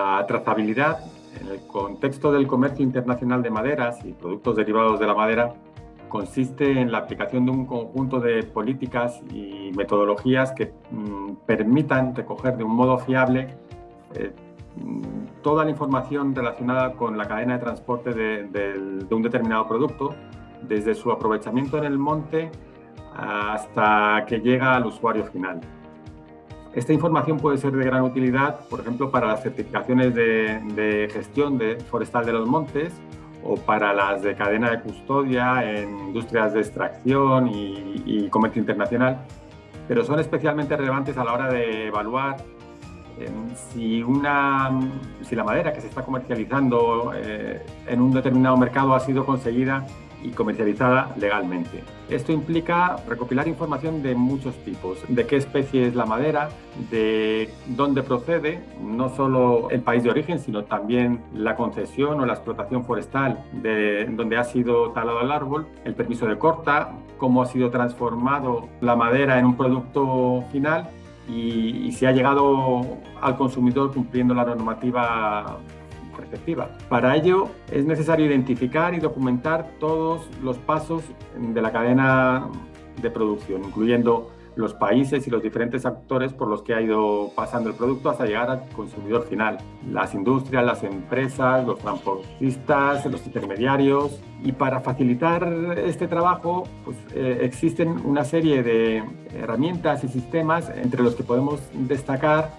La trazabilidad en el contexto del comercio internacional de maderas y productos derivados de la madera consiste en la aplicación de un conjunto de políticas y metodologías que mm, permitan recoger de un modo fiable eh, mm, toda la información relacionada con la cadena de transporte de un determinado producto, desde su aprovechamiento en el monte hasta que llega al usuario final. Esta información puede ser de gran utilidad, por ejemplo, para las certificaciones de, gestión de forestal de los montes o para las de cadena de custodia en industrias de extracción y, comercio internacional, pero son especialmente relevantes a la hora de evaluar em, si, una, si la madera que se está comercializando eh, en un determinado mercado ha sido conseguida y comercializada legalmente. Esto implica recopilar información de muchos tipos, de qué especie es la madera, de dónde procede, no solo el país de origen, sino también la concesión o la explotación forestal de donde ha sido talado el árbol, el permiso de corta, cómo ha sido transformado la madera en un producto final y, y si ha llegado al consumidor cumpliendo la normativa para ello es necesario identificar y documentar todos los pasos de la cadena de producción, incluyendo los países y los diferentes actores por los que ha ido pasando el producto hasta llegar al consumidor final. Las industrias, las empresas, los transportistas, los intermediarios. Y para facilitar este trabajo pues, eh, existen una serie de herramientas y sistemas entre los que podemos destacar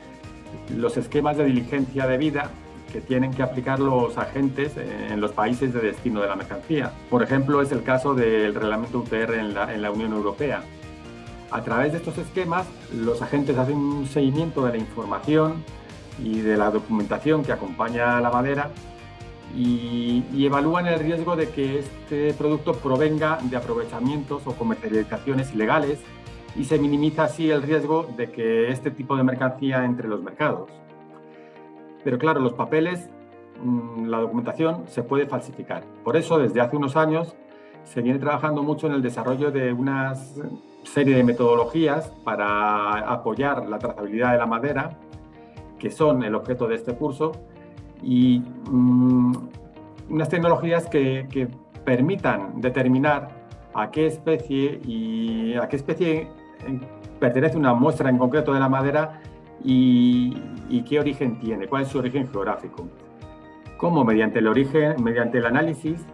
los esquemas de diligencia de vida que tienen que aplicar los agentes en los países de destino de la mercancía. Por ejemplo, es el caso del reglamento UTR en la, Unión Europea. A través de estos esquemas, los agentes hacen un seguimiento de la información y de la documentación que acompaña a la madera y, evalúan el riesgo de que este producto provenga de aprovechamientos o comercializaciones ilegales y se minimiza así el riesgo de que este tipo de mercancía entre los mercados. Pero claro, los papeles, mm, la documentación se puede falsificar. Por eso, desde hace unos años, se viene trabajando mucho en el desarrollo de una serie de metodologías para apoyar la trazabilidad de la madera, que son el objeto de este curso, y mm, unas tecnologías que, que, permitan determinar a qué especie y a qué especie pertenece una muestra en concreto de la madera y, qué origen tiene, cuál es su origen geográfico. Cómo mediante el origen, mediante el análisis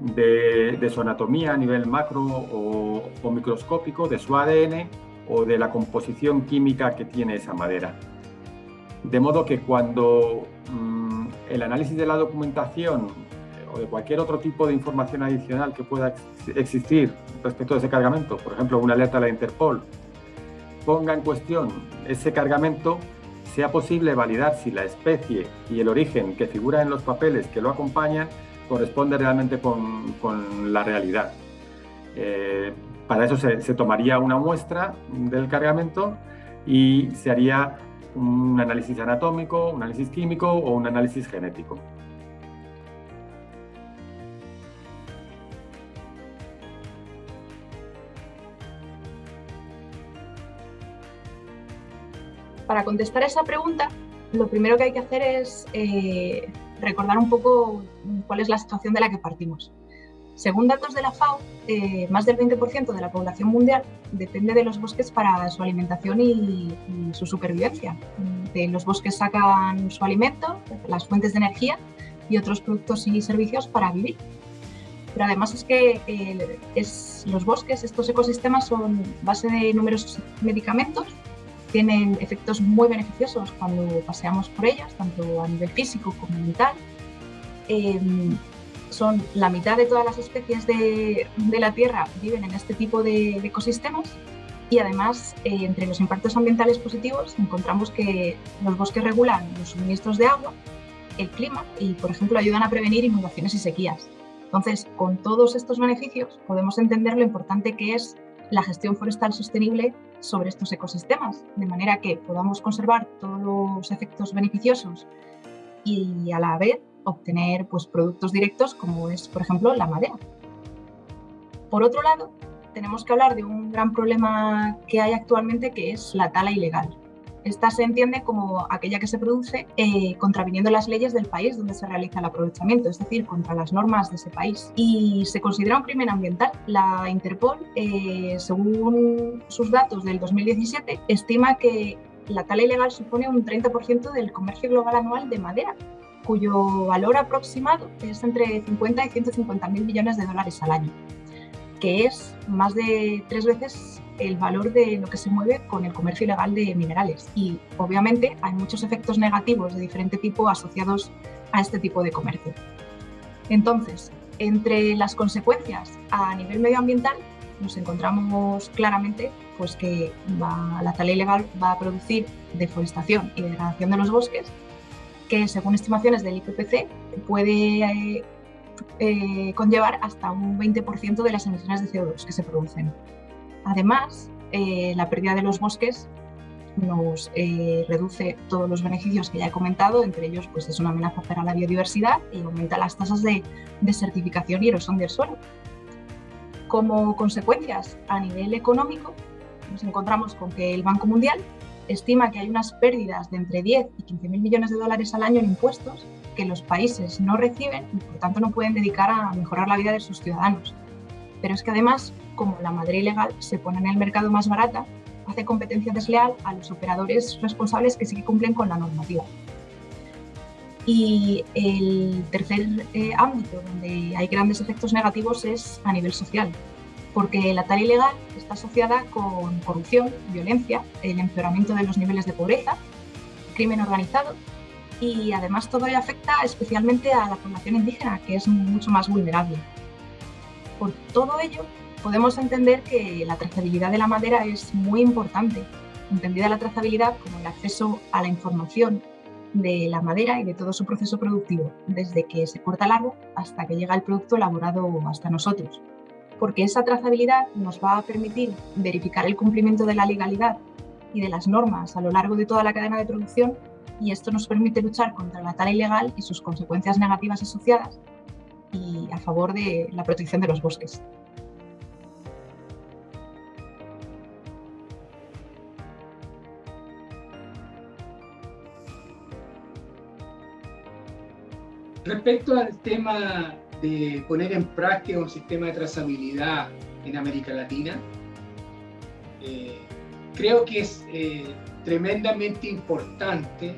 de, su anatomía a nivel macro o, microscópico, de su ADN o de la composición química que tiene esa madera. De modo que cuando mm, el análisis de la documentación o de cualquier otro tipo de información adicional que pueda existir respecto a ese cargamento, por ejemplo, una alerta a la Interpol ponga en cuestión ese cargamento, sea posible validar si la especie y el origen que figura en los papeles que lo acompañan corresponde realmente con, la realidad. Eh, para eso se, se tomaría una muestra del cargamento y se haría un análisis anatómico, un análisis químico o un análisis genético. Para contestar esa pregunta, lo primero que hay que hacer es eh, recordar un poco cuál es la situación de la que partimos. Según datos de la FAO, eh, más del 20% de la población mundial depende de los bosques para su alimentación y, su supervivencia. De los bosques sacan su alimento, las fuentes de energía y otros productos y servicios para vivir. Pero además es que eh, los bosques, estos ecosistemas son base de numerosos medicamentos tienen efectos muy beneficiosos cuando paseamos por ellas, tanto a nivel físico como mental. Em, son la mitad de todas las especies de, la Tierra viven en este tipo de, ecosistemas y además eh, entre los impactos ambientales positivos encontramos que los bosques regulan los suministros de agua, el clima y por ejemplo ayudan a prevenir inundaciones y sequías. Entonces, con todos estos beneficios podemos entender lo importante que es la gestión forestal sostenible sobre estos ecosistemas, de manera que podamos conservar todos los efectos beneficiosos y a la vez obtener pues, productos directos como es, por ejemplo, la madera. Por otro lado, tenemos que hablar de un gran problema que hay actualmente que es la tala ilegal. Esta se entiende como aquella que se produce eh, contraviniendo las leyes del país donde se realiza el aprovechamiento, es decir, contra las normas de ese país. Y se considera un crimen ambiental. La Interpol, eh, según sus datos del 2017, estima que la tala ilegal supone un 30% del comercio global anual de madera, cuyo valor aproximado es entre 50 y 150 mil millones de dólares al año, que es más de tres veces el valor de lo que se mueve con el comercio ilegal de minerales. Y obviamente hay muchos efectos negativos de diferente tipo asociados a este tipo de comercio. Entonces, entre las consecuencias a nivel medioambiental nos encontramos claramente pues, que la tala ilegal va a producir deforestación y degradación de los bosques, que según estimaciones del IPPC puede eh, eh, conllevar hasta un 20% de las emisiones de CO2 que se producen. Además, eh, la pérdida de los bosques nos eh, reduce todos los beneficios que ya he comentado, entre ellos pues, es una amenaza para la biodiversidad y aumenta las tasas de desertificación y erosión del suelo. Como consecuencias a nivel económico, nos encontramos con que el Banco Mundial estima que hay unas pérdidas de entre 10 y 15 mil millones de dólares al año en impuestos que los países no reciben y por tanto no pueden dedicar a mejorar la vida de sus ciudadanos. Pero es que además como la madera ilegal se pone en el mercado más barata, hace competencia desleal a los operadores responsables que sí que cumplen con la normativa. Y el tercer eh, ámbito donde hay grandes efectos negativos es a nivel social, porque la tala ilegal está asociada con corrupción, violencia, el empeoramiento de los niveles de pobreza, crimen organizado y además todo ello afecta especialmente a la población indígena, que es mucho más vulnerable. Por todo ello, podemos entender que la trazabilidad de la madera es muy importante, entendida la trazabilidad como el acceso a la información de la madera y de todo su proceso productivo, desde que se corta el árbol hasta que llega el producto elaborado hasta nosotros. Porque esa trazabilidad nos va a permitir verificar el cumplimiento de la legalidad y de las normas a lo largo de toda la cadena de producción y esto nos permite luchar contra la tala ilegal y sus consecuencias negativas asociadas y a favor de la protección de los bosques. Respecto al tema de poner en práctica un sistema de trazabilidad en América Latina, eh, creo que es eh, tremendamente importante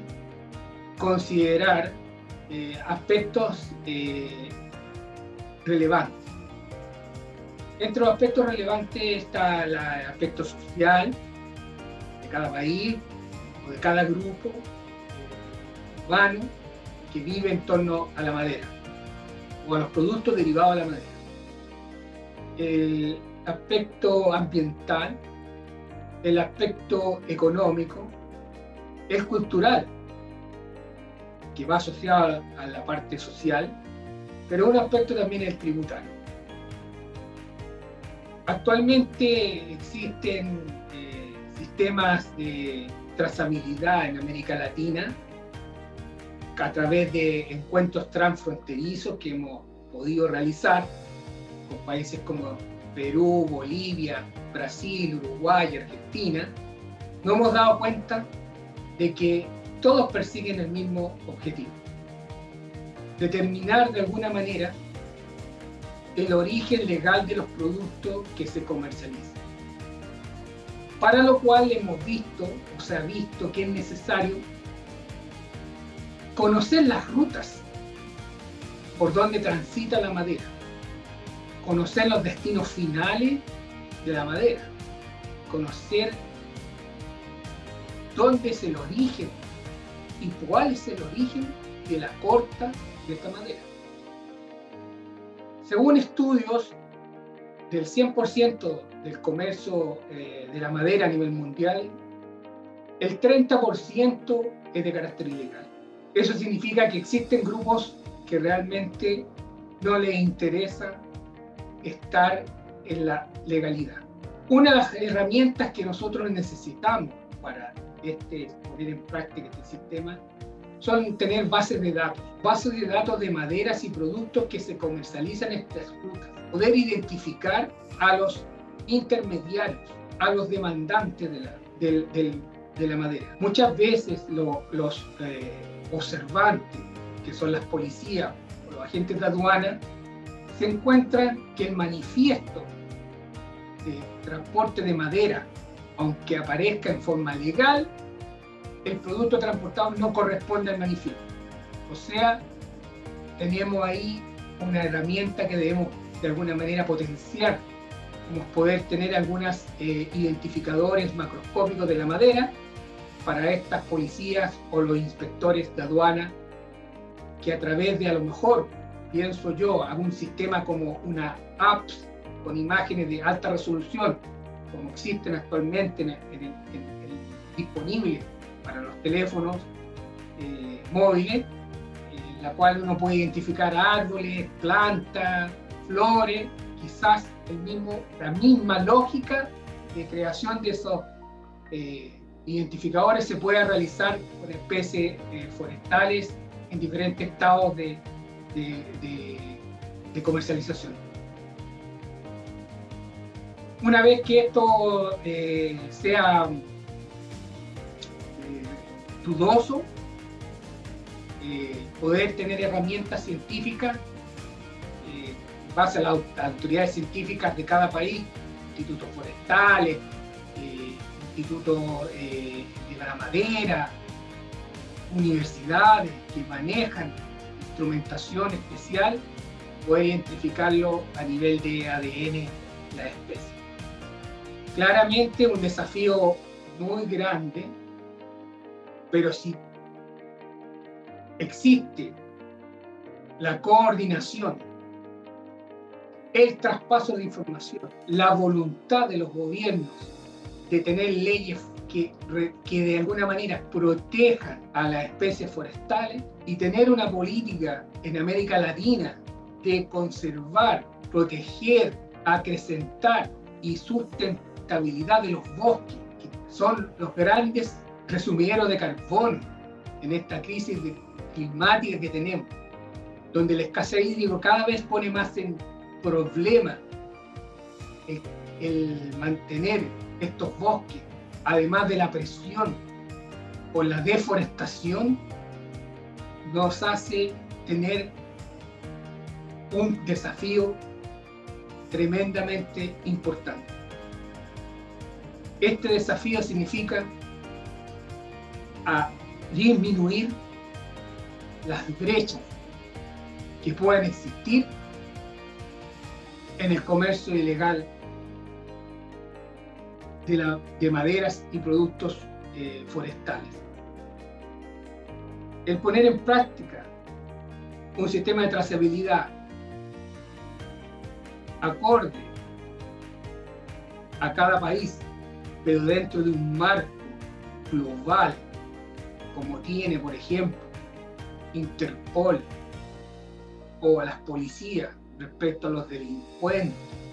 considerar eh, aspectos relevantes. Entre los aspectos relevantes está el aspecto social de cada país o de cada grupo urbano que vive en torno a la madera o a los productos derivados de la madera. El aspecto ambiental, el aspecto económico, es cultural, que va asociado a la parte social, pero un aspecto también es tributario. Actualmente existen eh, sistemas de trazabilidad en América Latina a través de encuentros transfronterizos que hemos podido realizar con países como Perú, Bolivia, Brasil, Uruguay, Argentina, nos hemos dado cuenta de que todos persiguen el mismo objetivo. Determinar de alguna manera el origen legal de los productos que se comercializan. Para lo cual hemos visto, o se ha visto que es necesario conocer las rutas por donde transita la madera, conocer los destinos finales de la madera, conocer dónde es el origen y cuál es el origen de la corta de esta madera. Según estudios del 100% del comercio eh, de la madera a nivel mundial, el 30% es de carácter ilegal. Eso significa que existen grupos que realmente no les interesa estar en la legalidad. Una de las herramientas que nosotros necesitamos para este, poner en práctica este sistema son tener bases de datos, bases de datos de maderas y productos que se comercializan en estas rutas, poder identificar a los intermediarios, a los demandantes de la, del, de la madera. Muchas veces los eh, observantes, que son las policías o los agentes de aduana, se encuentran que el manifiesto de transporte de madera, aunque aparezca en forma legal, el producto transportado no corresponde al manifiesto. O sea, tenemos ahí una herramienta que debemos de alguna manera potenciar, como poder tener algunos eh, identificadores macroscópicos de la madera para estas policías o los inspectores de aduana que a través de a lo mejor, pienso yo, algún sistema como una apps con imágenes de alta resolución, como existen actualmente en, disponibles para los teléfonos eh, móviles, la cual uno puede identificar árboles, plantas, flores, quizás el mismo, la misma lógica de creación de esos eh, identificadores se pueda realizar con especies eh, forestales en diferentes estados de, comercialización. Una vez que esto eh, sea dudoso, eh, poder tener herramientas científicas eh, base a las autoridades científicas de cada país, institutos forestales, eh, institutos de la madera, universidades que manejan instrumentación especial, poder identificarlo a nivel de ADN la especie. Claramente un desafío muy grande, pero si existe la coordinación, el traspaso de información, la voluntad de los gobiernos de tener leyes que, que de alguna manera protejan a las especies forestales y tener una política en América Latina de conservar, proteger, acrecentar y sustentabilidad de los bosques, que son los grandes resumideros de carbono en esta crisis climática que tenemos, donde la escasez hídrica cada vez pone más en problema el, mantener estos bosques, además de la presión por la deforestación, nos hace tener un desafío tremendamente importante. Este desafío significa a disminuir las brechas que puedan existir en el comercio ilegal de, maderas y productos eh, forestales. El poner en práctica un sistema de trazabilidad acorde a cada país, pero dentro de un marco global, como tiene, por ejemplo, Interpol o a las policías respecto a los delincuentes, en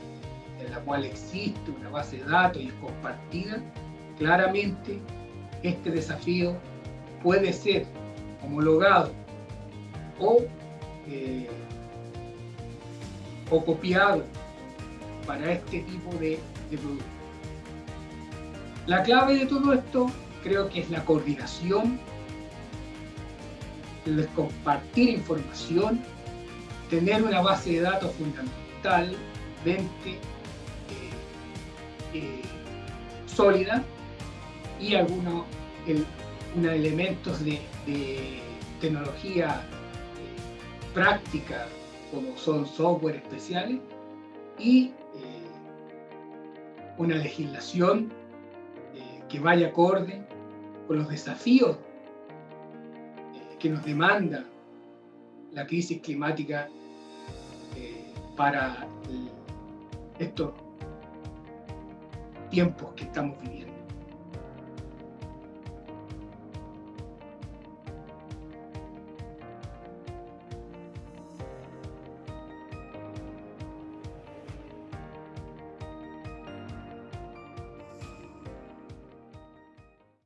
la cual existe una base de datos y es compartida, claramente este desafío puede ser homologado o, eh, copiado para este tipo de, de productos. La clave de todo esto creo que es la coordinación el compartir información, tener una base de datos fundamentalmente eh, eh, sólida y algunos elementos de, tecnología eh, práctica como son software especiales y una legislación que vaya acorde con los desafíos que nos demanda la crisis climática eh, para estos tiempos que estamos viviendo.